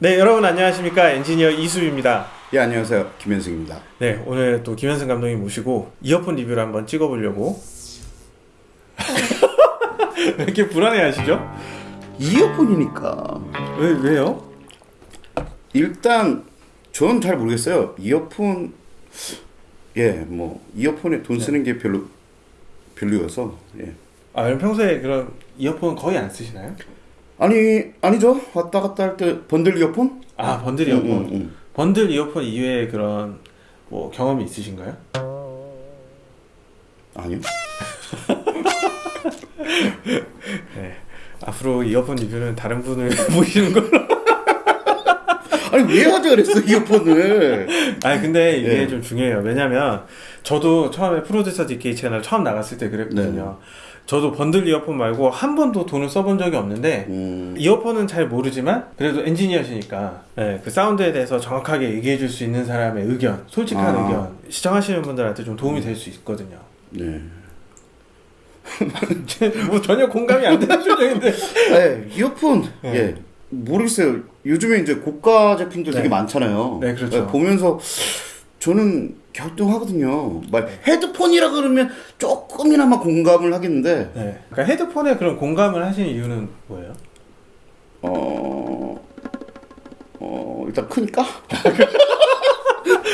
네, 여러분 안녕하십니까? 엔지니어 이수입니다. 예 안녕하세요 김현승입니다. 네, 오늘 또 김현승 감독님 모시고 이어폰 리뷰를 한번 찍어보려고. 왜 이렇게 불안해하시죠? 이어폰이니까 왜 왜요? 일단 저는 잘 모르겠어요. 이어폰 예 뭐 이어폰에 돈 쓰는 게 별로 별로여서 예. 아, 그럼 평소에 그런 이어폰 거의 안 쓰시나요? 아니 아니죠 왔다 갔다 할 때 번들 이어폰? 아, 번들 이어폰. 응, 응, 응. 번들 이어폰 이외에 그런 뭐 경험이 있으신가요? 아니요. 네. 앞으로 이어폰 리뷰는 다른 분을 모시는 걸로. 아니 왜 하자 그랬어 이어폰을? 아니 근데 이게 네. 좀 중요해요. 왜냐면 저도 처음에 프로듀서 DK 채널 처음 나갔을 때 그랬거든요. 저도 번들 이어폰 말고 한 번도 돈을 써본 적이 없는데 음, 이어폰은 잘 모르지만 그래도 엔지니어시니까 네, 그 사운드에 대해서 정확하게 얘기해 줄 수 있는 사람의 의견, 솔직한 아. 의견 시청하시는 분들한테 좀 도움이 될 수 있거든요. 네. 뭐 전혀 공감이 안 되는 표정인데. 네 이어폰 네. 예 모르겠어요. 요즘에 이제 고가 제품들 되게 네. 많잖아요. 네, 그렇죠. 보면서 저는 갸우뚱하거든요. 막 헤드폰이라 그러면 조금이나마 공감을 하겠는데 네. 그러니까 헤드폰에 그런 공감을 하시는 이유는 뭐예요? 어, 어 일단 크니까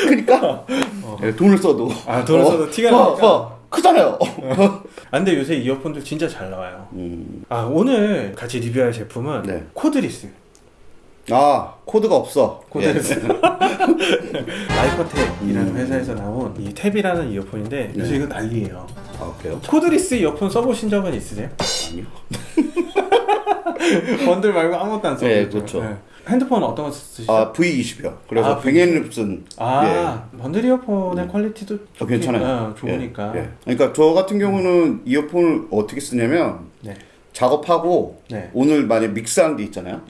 크니까 예, 돈을 써도 아, 돈을 어, 써도 티가 어, 나니까. 어, 크잖아요. 아, 근데 요새 이어폰들 진짜 잘 나와요. 음, 아, 오늘 같이 리뷰할 제품은 네. Cordless. 아 코드가 없어. Cordless. Lypertek이라는 음. 회사에서 나온 이 TEVI라는 이어폰인데 요새 네. 이거 난리예요. 예. 아 그래요? cordless 이어폰 써보신 적은 있으세요? 아니요. 번들 말고 아무것도 안 써보셨죠? 네, 그렇죠. 핸드폰 어떤 거 쓰시죠? 아 V20이요. 그래서 아, Bang & Olufsen 아, 번들 이어폰의 퀄리티도 어, 좋긴- 괜찮아요. 어, 좋으니까. 예, 예. 그러니까 저 같은 경우는 이어폰을 어떻게 쓰냐면 네. 작업하고 네. 오늘 만약 믹스한 게 있잖아요.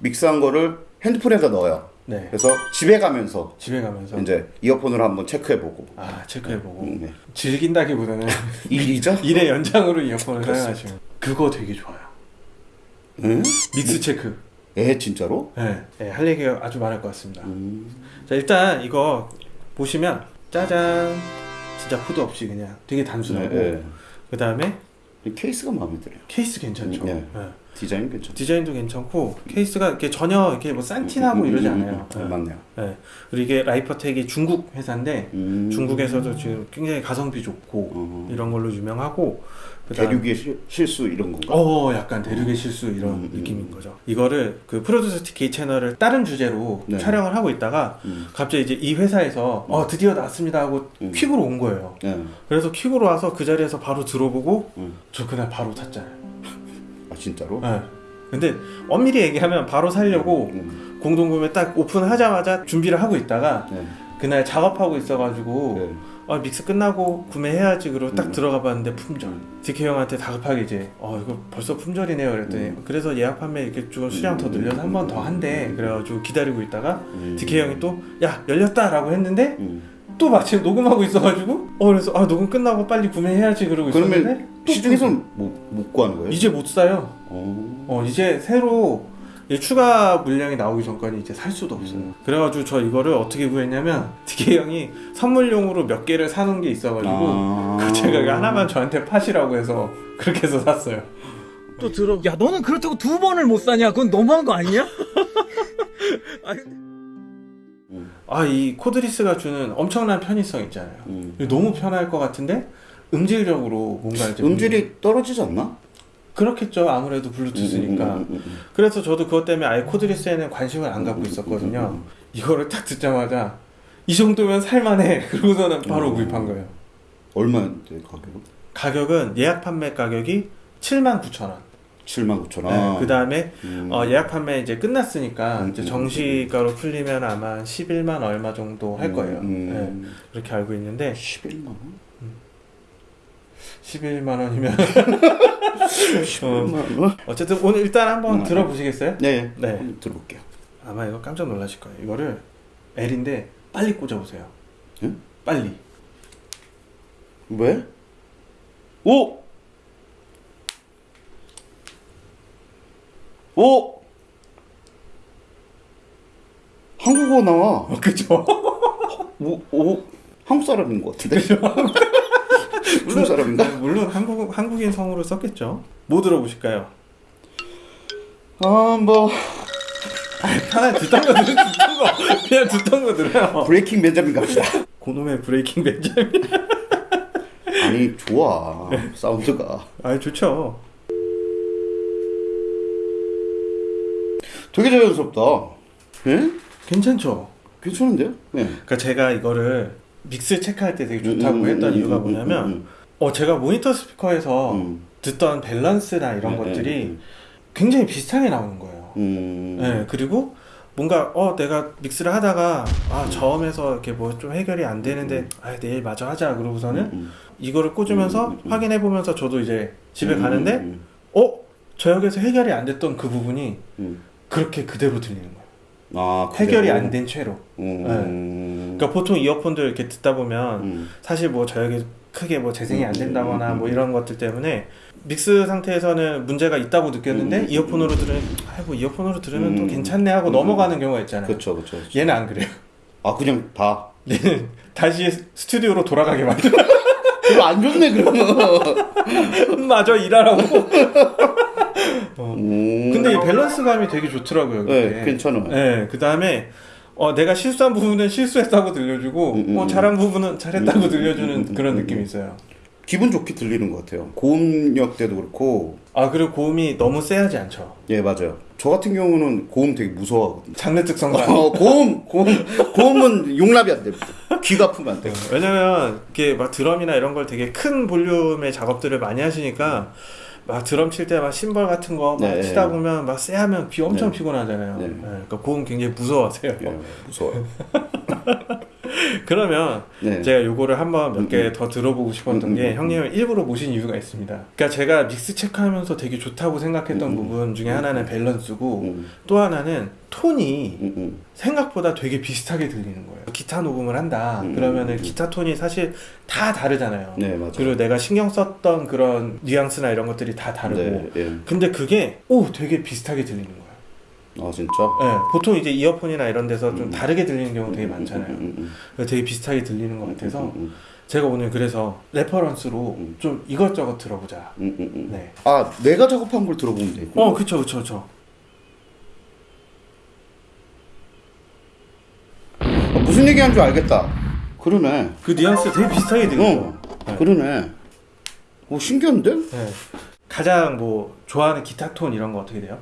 네. 믹스한 거를 핸드폰에다 넣어요. 네. 그래서 집에 가면서 집에 가면서 이제 이어폰으로 한번 체크해보고 아, 체크해보고 음, 네. 즐긴다기보다는 일이죠? 일의 연장으로 이어폰을 그렇습니다. 사용하시면 그거 되게 좋아요. 응? 믹스 체크. 에 진짜로? 네. 네, 할 얘기가 아주 많을 것 같습니다. 음. 자, 일단 이거 보시면 짜잔. 진짜 후드 없이 그냥 되게 단순하고 네, 그 다음에 네. 케이스가 마음에 들어요. 케이스 괜찮죠. 음, 네. 네. 디자인 괜찮죠. 디자인도 괜찮고 케이스가 이렇게 전혀 이렇게 뭐 싼티나고 음, 음, 이러지 음, 않아요. 음, 음, 맞네요. 네. 그리고 이게 Lypertek이 중국 회사인데 음. 중국에서도 지금 굉장히 가성비 좋고 어. 이런 걸로 유명하고 대륙의 실, 실수 이런 건가? 어 약간 대륙의 실수 이런 음, 음, 느낌인 음. 거죠. 이거를 그 프로듀서 TK 채널을 다른 주제로 네. 촬영을 하고 있다가 음. 갑자기 이제 이 회사에서 어 드디어 나왔습니다 하고 음. 퀵으로 온 거예요. 네. 그래서 퀵으로 와서 그 자리에서 바로 들어보고 음. 저 그날 바로 샀잖아요. 아 진짜로? 네. 근데 엄밀히 얘기하면 바로 살려고 음. 공동구매 딱 오픈하자마자 준비를 하고 있다가 네. 그날 작업하고 있어가지고 네. 아 믹스 끝나고 구매해야지 그러고 딱 음. 들어가 봤는데 품절 DK 형한테 다급하게 이제 어 이거 벌써 품절이네요 그랬더니 음. 그래서 예약 판매 이렇게 좀 수량 더 늘려서 한 번 더 한대 그래가지고 기다리고 있다가 음. DK 형이 또 야 열렸다 라고 했는데 음. 또 마침 녹음하고 있어가지고 어 그래서 아 녹음 끝나고 빨리 구매해야지 그러고 있었는데 시중에서는 못, 못 구하는 거예요? 이제 못 사요 어. 어 이제 새로 이 추가 물량이 나오기 전까지 이제 살 수도 없어요. 음. 그래가지고 저 이거를 어떻게 구했냐면 DK 형이 선물용으로 몇 개를 사놓은 게 있어가지고 아. 그 제가 하나만 저한테 파시라고 해서 그렇게 해서 샀어요. 또 들어. 야, 너는 그렇다고 두 번을 못 사냐? 그건 너무한 거 아니냐? 아니, 아 이 cordless가 주는 엄청난 편의성 있잖아요. 음. 너무 편할 것 같은데 음질적으로 뭔가 이제 음질이 떨어지지 않나? 그렇겠죠 아무래도 블루투스니까. 음, 음, 음, 음. 그래서 저도 그것 때문에 아예 cordless에는 관심을 안 갖고 있었거든요. 음, 이거를 딱 듣자마자 이 정도면 살만해. 그러고서는 바로 음. 구입한 거예요. 얼마인데 가격은? 가격은 예약 판매 가격이 79,000원. 79,000원. 그 다음에 음. 어, 예약 판매 이제 끝났으니까 음, 이제 음, 정시가로 풀리면 아마 11만 얼마 정도 할 거예요. 음. 네, 그렇게 알고 있는데 11만 원? 11만 원이면 11만 원? 어쨌든 오늘 일단 한번 음, 들어보시겠어요? 네. 네. 한번 들어볼게요. 아마 이거 깜짝 놀라실 거예요. 이거를 L인데 빨리 꽂아보세요. 응? 빨리. 왜? 오! 오! 한국어 나와. 어, 그죠? 오, 오 한국 사람인 것 같은데. 중국 사람인가? 네, 물론 한국 한국인 성으로 썼겠죠. 뭐 들어보실까요? 아 뭐 하나 듣던 거 들으 듣던 거 그냥 듣던 거 들어요. Breaking Benjamin 갑시다. 고놈의 Breaking Benjamin. 아니 좋아 사운드가 아 좋죠. 되게 자연스럽다. 예? 괜찮죠. 괜찮은데요? 네. 그러니까 제가 이거를 믹스 체크할 때 되게 좋다고 음, 음, 했던 음, 이유가 음, 뭐냐면 음, 어 제가 모니터 스피커에서 음. 듣던 밸런스나 이런 네, 것들이 네, 굉장히 비슷하게 나오는 거예요. 음. 네, 그리고 뭔가 어 내가 믹스를 하다가 아 저음에서 이렇게 뭐 좀 해결이 안 되는데 아 내일 마저 하자 그러고서는 음, 이거를 꽂으면서 음, 음, 음. 확인해 보면서 저도 이제 집에 음, 가는데 음, 어 저역에서 해결이 안 됐던 그 부분이 음. 그렇게 그대로 들리는 거예요. 아 해결이? 안 된 채로. 음. 그러니까 보통 이어폰들 이렇게 듣다 보면 음. 사실 뭐 저역이 크게 뭐 재생이 안 음, 된다거나 음, 뭐 음. 이런 것들 때문에 믹스 상태에서는 문제가 있다고 느꼈는데 음, 음, 이어폰으로 들으면 아이고 이어폰으로 들으면 또 음, 괜찮네 하고 음, 넘어가는 경우가 있잖아요. 그렇죠 그렇죠. 얘는 안 그래요. 아 그냥 다. 얘는 다시 스튜디오로 돌아가게 만들어. 이거 안 좋네 그러면. 마저 일하라고. 어. 음. 근데 이 밸런스감이 되게 좋더라고요. 네 괜찮아요. 네, 그 다음에 어, 내가 실수한 부분은 실수했다고 들려주고, 음, 음, 어, 음. 잘한 부분은 잘했다고 들려주는 그런 음, 느낌이 음. 있어요. 기분 좋게 들리는 것 같아요. 고음역 때도 그렇고. 아, 그리고 고음이 너무 세하지 않죠. 예 맞아요. 저 같은 경우는 고음 되게 무서워하거든요. 장르 특성상. 어, 고음 고음 고음은 용납이 안 됩니다. 귀가 아프면 안 돼요. 왜냐면, 이렇게 막 드럼이나 이런 걸 되게 큰 볼륨의 작업들을 많이 하시니까, 막 드럼 칠 때 막 심벌 같은 거막 네. 치다 보면 막 쎄하면 귀 엄청 네. 피곤하잖아요. 네. 네, 그러니까 고음 굉장히 무서워하세요. 예, 무서워요. 그러면 네. 제가 요거를 한번 몇개 음, 더 들어보고 싶었던 음, 게 음, 형님을 일부러 모신 이유가 있습니다. 그러니까 제가 믹스 체크하면서 되게 좋다고 생각했던 음, 음, 부분 중에 하나는 밸런스고 음, 또 하나는 톤이 음, 음. 생각보다 되게 비슷하게 들리는 거예요. 기타 녹음을 한다. 음, 그러면은 음. 기타 톤이 사실 다 다르잖아요. 네 맞아요. 그리고 내가 신경 썼던 그런 뉘앙스나 이런 것들이 다 다르고. 네, 예. 근데 그게 오 되게 비슷하게 들리는 거예요. 아 진짜. 네, 보통 이제 이어폰이나 이런 데서 좀 음. 다르게 들리는 경우 되게 많잖아요. 음, 음, 그래서 되게 비슷하게 들리는 것 같아서 제가 오늘 그래서 reference로 음. 좀 이것저것 들어보자. 네. 아 내가 작업한 걸 들어보면 돼. 어, 그쵸, 그쵸, 그쵸. 아, 무슨 얘기하는 줄 알겠다. 그러네. 그 뉘앙스 되게 비슷하게 들려요. 어, 그러네. 오 신기한데? 네. 가장 뭐 좋아하는 기타 톤 이런 거 어떻게 돼요?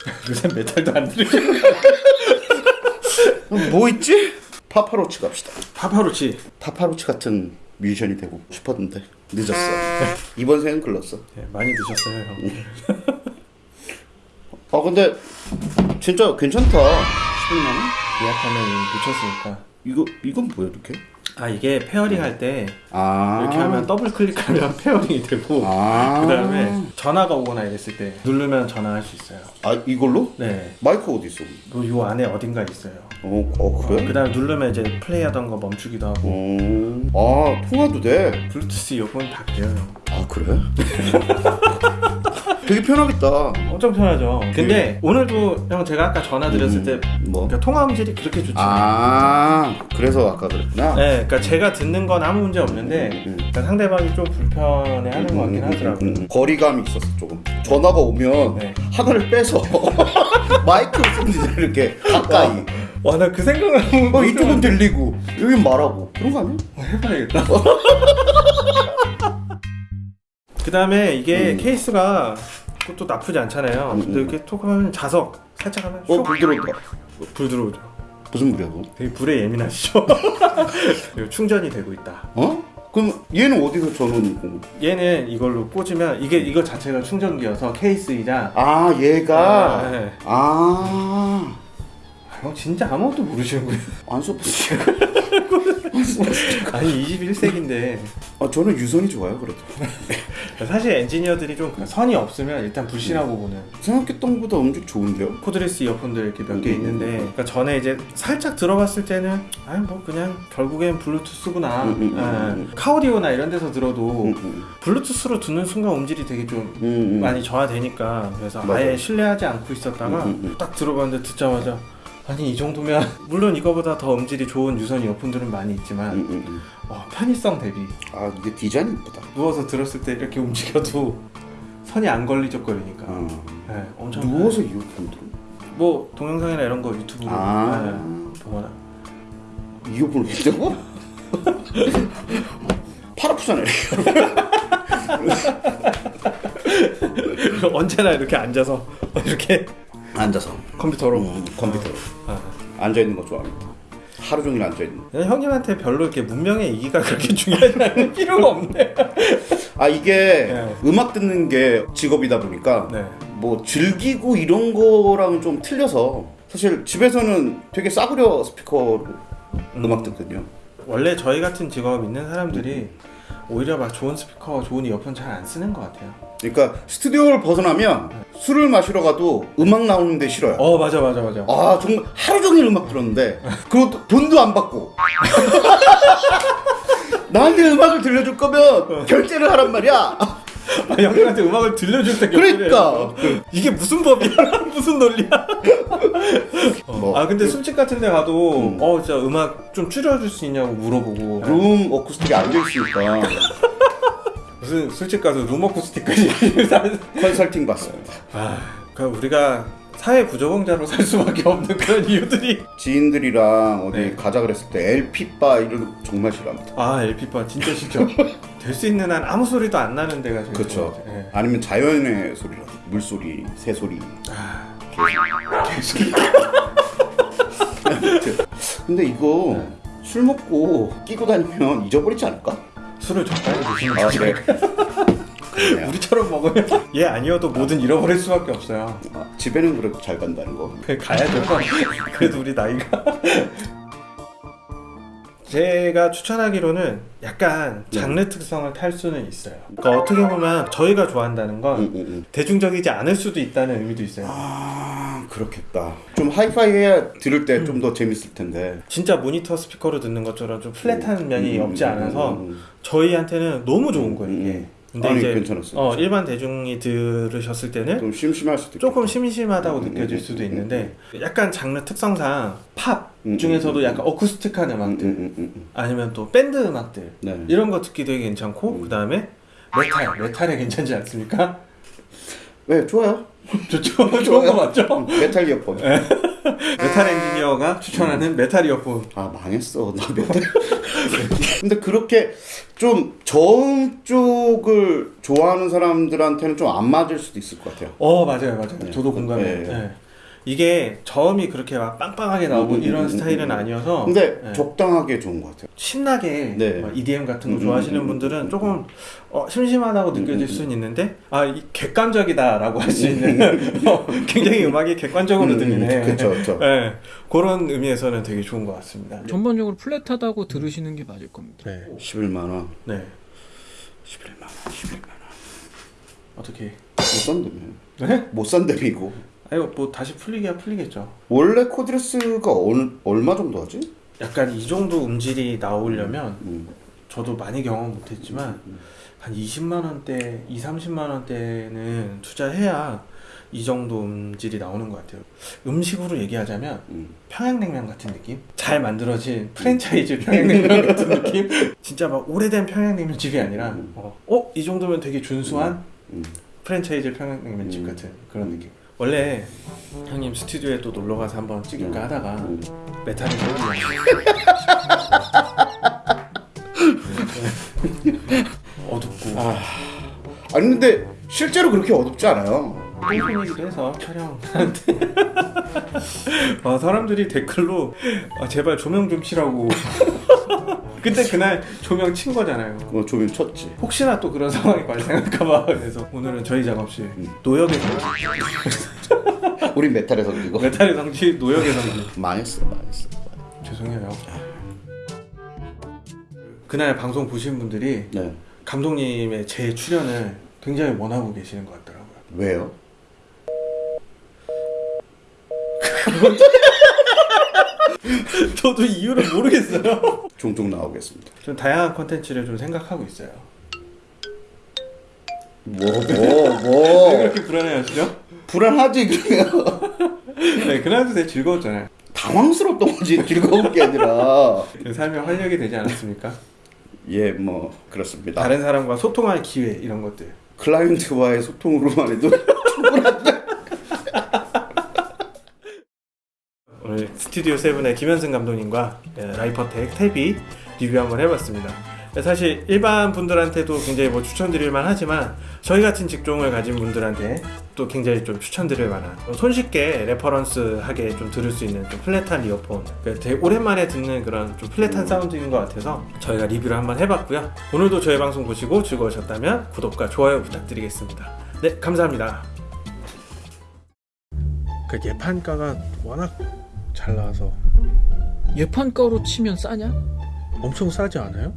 요새 메탈도 안 들으시고. 뭐 있지? 파파로치 갑시다. 파파로치. 파파로치 같은 뮤지션이 되고 싶었는데 늦었어. 이번 생은 글렀어. 네, 많이 드셨어요, 형. 아 근데 진짜 괜찮다. 10만 원? 예약하면 미쳤으니까. 이거 이건 뭐야 이렇게? 아, 이게 pairing 할때 아 이렇게 하면 더블 클릭하면 pairing이 되고 아. 그 다음에 전화가 오거나 이랬을 때 누르면 전화할 수 있어요. 아 이걸로? 네. 마이크 어디 있어? 요, 요 안에 어딘가 있어요. 어, 어 그래? 그 다음에 누르면 이제 플레이하던 거 멈추기도 하고 어. 아 통화도 돼. 블루투스 이어폰 다 돼요. 형. 아 그래? 되게 편하겠다. 엄청 편하죠. 근데 오늘도 형 제가 아까 전화 드렸을 음, 때 뭐? 그러니까 통화 음질이 그렇게 좋지. 아 그래서 아까 그랬구나. 네, 그러니까 제가 듣는 건 아무 문제 없는데 음, 그러니까 상대방이 좀 불편해 하는 것 같긴 하더라고요. 음, 음. 거리감이 있었어 조금. 전화가 오면 네. 하나를 빼서 마이크를 쓰는 이렇게 가까이. 와 나 그 생각을 하고 어, 이쪽은 들리고 여긴 말하고 그런 거 아니야? 해봐야겠다. 그 다음에 이게 음. 케이스가 그것도 나쁘지 않잖아요. 음, 근데 음. 이렇게 톡 하면 자석 살짝 하면 어슉불 들어온다. 불 들어오죠. 무슨 불이야 그거? 되게 불에 예민하시죠. 충전이 되고 있다. 어? 그럼 얘는 어디서 전원이고? 얘는 이걸로 꽂으면 이게 이거 자체가 충전기여서 케이스이자 아 얘가 아, 네. 아. 아, 형 진짜 아무것도 모르시는군요. 안 써봤어. 아니 21세기인데 아 저는 유선이 좋아요 그래도. 사실 엔지니어들이 좀 선이 없으면 일단 불신하고 보는 생각했던 것보다 음질 좋은데요? cordless 이어폰들 이렇게 몇개 음. 있는데 그러니까 전에 이제 살짝 들어봤을 때는 아니 뭐 그냥 결국엔 블루투스구나 음, 음. 음. car audio나 이런 데서 들어도 블루투스로 듣는 순간 음질이 되게 좀. 많이 저하되니까 그래서 맞아요. 아예 신뢰하지 않고 있었다가. 딱 들어봤는데 듣자마자 아니 이 정도면 물론 이거보다 더 음질이 좋은 유선 이어폰들은 많이 있지만 음, 음, 음. 어, 편의성 대비 아 이게 디자인이 이쁘다. 누워서 들었을 때 이렇게 움직여도 선이 안 걸리적거리니까 어. 네, 엄청 누워서 이어폰 들어. 뭐 동영상이나 이런 거 유튜브로 아. 네, 보거나 이어폰을 낀다고? 팔 아프잖아요. 언제나 이렇게 앉아서 이렇게 앉아서 컴퓨터로 음, 컴퓨터로 아. 앉아 있는 거 좋아합니다. 하루 종일 앉아 있는. 그냥 형님한테 별로 이렇게 문명의 이기가 그렇게 중요하지 필요가 없네 아 이게 네. 음악 듣는 게 직업이다 보니까 네. 뭐 즐기고 이런 거랑은 좀 틀려서 사실 집에서는 되게 싸구려 스피커로 음. 악 듣거든요. 원래 저희 같은 직업 있는 사람들이 오히려 막 좋은 스피커, 좋은 이어폰 잘 안 쓰는 것 같아요. 그러니까 스튜디오를 벗어나면 술을 마시러 가도 음악 나오는 데 싫어요. 어 맞아 맞아 맞아. 아 정말 하루 종일 음악 들었는데 그것도 돈도 안 받고 나한테 음악을 들려줄 거면 결제를 하란 말이야. 아, 형님한테 음악을 들려줄 때 그러니까. 결제를 이게 무슨 법이야? 무슨 논리야? 어. 뭐. 아 근데 술집 같은 데 가도 음. 어 진짜 음악 좀 줄여줄 수 있냐고 물어보고 룸 어쿠스틱이 안돼 있으니까 무슨 술집 가서 룸 어쿠스틱까지 컨설팅 받습니다. 아, 그 우리가 사회 부적응자로 살 수밖에 없는 그런 이유들이 지인들이랑 어디 네. 가자 그랬을 때 LP 바 이런 거 정말 싫어합니다. 아 LP바 진짜 싫죠. 될 수 있는 한 아무 소리도 안 나는 데가 제일 그렇죠. 예. 아니면 자연의 소리라도 물소리, 새소리. 아, 근데 이거 네. 술 먹고 끼고 다니면 잊어버리지 않을까? 술을 적당히 드시는 아 거죠. 그래. 그러네요. 우리처럼 먹으면 얘 아니어도 뭐든 잃어버릴 수밖에 없어요. 아, 집에는 그래도 잘 간다는 거. 그 가야죠. 그래도 우리 나이가. 제가 추천하기로는 약간 장르 특성을 탈 수는 있어요. 그러니까 어떻게 보면 저희가 좋아한다는 건 응, 응, 응. 대중적이지 않을 수도 있다는 의미도 있어요. 아 그렇겠다. 좀 하이파이 해야 들을 때 좀 더 재밌을 텐데. 진짜 모니터 스피커로 듣는 것처럼 좀 플랫한 면이 음, 없지 음, 않아서 음, 음. 저희한테는 너무 좋은 거예요 음, 이게. 음. 근데 아니, 이제 괜찮았어요. 어, 일반 대중이 들으셨을 때는 좀 심심할 수도 있고. 조금 심심하다고 음, 느껴질 음, 수도 음, 있는데 약간 장르 특성상 팝 음, 중에서도 음, 약간 acoustic한 음, 음악들 음, 음, 음. 아니면 또 밴드 음악들 네. 이런 거 듣기 되게 괜찮고 음. 그 다음에 메탈 메탈에 괜찮지 않습니까? 네 좋아요. 좋죠 좋은 거 맞죠? 음, 메탈 이어폰. 메탈 엔지니어가 추천하는 메탈 이어폰 아 망했어 나 메탈. 근데 그렇게 좀 저음 쪽을 좋아하는 사람들한테는 좀 안 맞을 수도 있을 것 같아요. 어 맞아요 맞아요 네. 저도 공감해요 네. 네. 이게 저음이 그렇게 막 빵빵하게 나오고 음, 음, 이런 음, 스타일은 음. 아니어서 근데 네. 적당하게 좋은 것 같아요. 신나게 네. 막 EDM 같은 거 음, 좋아하시는 음, 음, 분들은 음, 조금 어, 심심하다고 느껴질 음, 수는 있는데 아 이 객관적이다 라고 할 수 있는 어, 굉장히 음악이 객관적으로 들리네. 그렇죠, 그렇죠. 네, 그런 의미에서는 되게 좋은 것 같습니다. 전반적으로 플랫하다고 들으시는 게 맞을 겁니다. 네, 11만 원, 네 11만 원, 11만 원. 어떻게? 못 산다며. 네? 못 산다며 이거. 아유 뭐 다시 풀리기야 풀리겠죠. 원래 코드레스가 어느, 얼마 정도 하지? 약간 이 정도 음질이 나오려면 음. 저도 많이 경험 못했지만 한 20만 원대, 2, 30만 원대는 투자해야 이 정도 음질이 나오는 것 같아요. 음식으로 얘기하자면 음. 평양냉면 같은 느낌? 잘 만들어진 프랜차이즈 평양냉면 같은 느낌? 진짜 막 오래된 평양냉면 집이 아니라 음. 어, 어? 이 정도면 되게 준수한 음. 프랜차이즈 평양냉면 집 음. 같은 그런 느낌. 원래 형님 스튜디오에 또 놀러 가서 한번 찍을까 하다가 음. 메탈을 너무 어둡고 아. 아니 근데 실제로 그렇게 어둡지 않아요. 똥손이기도 해서 촬영하는데 아, 사람들이 댓글로 아, 제발 조명 좀 치라고 근데 그날 조명 친 거잖아요 뭐 조명 쳤지. 혹시나 또 그런 상황이 발생할까봐 그래서 오늘은 저희 작업실 노역의 성지 우린 메탈의 성지고. 메탈의 성지 노역의 성지 망했어, 망했어. 죄송해요 그날 방송 보신 분들이 네. 감독님의 제 출연을 굉장히 원하고 계시는 것 같더라고요. 왜요? 저도 이유를 모르겠어요. 종종 나오겠습니다. 좀 다양한 컨텐츠를 좀 생각하고 있어요. 뭐, 뭐, 뭐. 왜 그렇게 불안해하시죠? 불안하지, 그러면. 네, 그날도 되게 즐거웠잖아요. 당황스럽던 거지, 즐거운 게 아니라. 삶에 활력이 되지 않았습니까? 예, 뭐, 그렇습니다. 다른 사람과 소통할 기회 이런 것들. 클라이언트와의 소통으로만 해도 오늘 Studio Seven의 김현승 감독님과 예, Lypertek Tevi 리뷰 한번 해봤습니다. 사실 일반 분들한테도 굉장히 뭐 추천드릴 만 하지만 저희 같은 직종을 가진 분들한테 또 굉장히 좀 추천드릴 만한 손쉽게 reference 하게 좀 들을 수 있는 좀 flat한 이어폰 그러니까 되게 오랜만에 듣는 그런 좀 flat한 사운드인 것 같아서 저희가 리뷰를 한번 해봤고요. 오늘도 저희 방송 보시고 즐거우셨다면 구독과 좋아요 부탁드리겠습니다. 네 감사합니다. 그 예판가가 워낙 잘 나와서 예판가로 치면 싸냐? 엄청 싸지 않아요?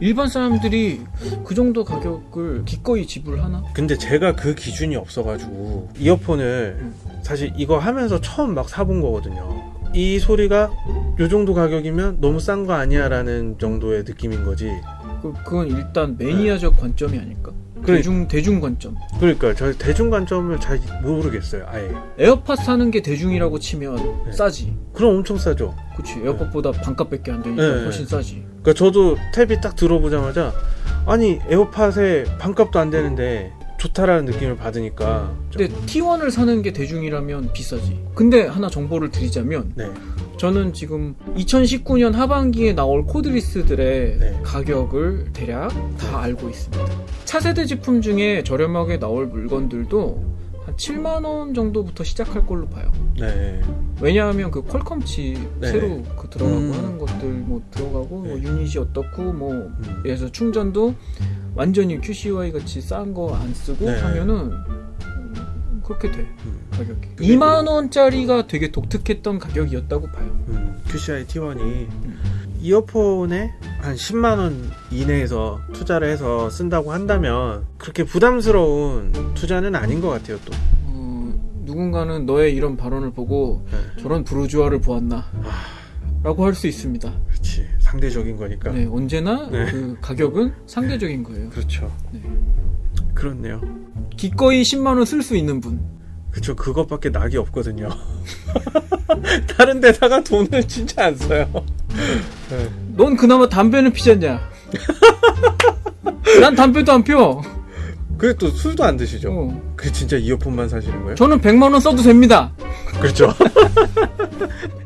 일반 사람들이 그 정도 가격을 기꺼이 지불하나? 근데 제가 그 기준이 없어가지고 이어폰을 사실 이거 하면서 처음 막 사본 거거든요. 이 소리가 요 정도 가격이면 너무 싼 거 아니야 라는 정도의 느낌인 거지. 그, 그건 일단 매니아적 관점이 아닐까? 그래. 대중 대중 관점. 그러니까 저 대중 관점을 잘 모르겠어요. 아예. 에어팟 사는 게 대중이라고 치면 네. 싸지. 그럼 엄청 싸죠. 그치 에어팟보다 반값밖에 안 되니까 네. 훨씬 싸지. 그러니까 저도 Tevi 딱 들어보자마자 아니 에어팟에 반값도 안 되는데 좋다라는 느낌을 받으니까 좀- 근데 T1을 사는 게 대중이라면 비싸지. 근데 하나 정보를 드리자면 네. 저는 지금 2019년 하반기에 나올 cordless들의 네. 가격을 대략 다 알고 있습니다. 차세대 제품 중에 저렴하게 나올 물건들도 한 7만 원 정도부터 시작할 걸로 봐요. 네. 왜냐하면 그 퀄컴 칩 네. 새로 그 들어가고 음. 하는 것들 뭐 들어가고 뭐 네. 유닛이 어떻고 뭐 음. 그래서 충전도 완전히 QCY 같이 싼 거 안 쓰고 네. 하면은 음, 그렇게 돼 음. 가격이 그게 2만 원짜리가 되게 독특했던 가격이었다고 봐요. 음, QCI T1이 이어폰에 한 10만 원 이내에서 투자를 해서 쓴다고 한다면 그렇게 부담스러운 투자는 아닌 것 같아요 또. 어, 누군가는 너의 이런 발언을 보고 네. 저런 부르주아를 보았나 아. 라고 할 수 있습니다. 그렇지 상대적인 거니까. 네, 언제나 네. 그 가격은 상대적인 거예요. 그렇죠. 네. 그렇네요. 기꺼이 10만 원 쓸 수 있는 분. 그쵸 그것밖에 낙이 없거든요. 다른 데다가 돈을 진짜 안 써요. 네. 넌 그나마 담배는 피잖냐? 난 담배도 안 펴. 그게 또 술도 안 드시죠? 어. 그 진짜 이어폰만 사시는 거예요? 저는 100만 원 써도 됩니다. 그렇죠.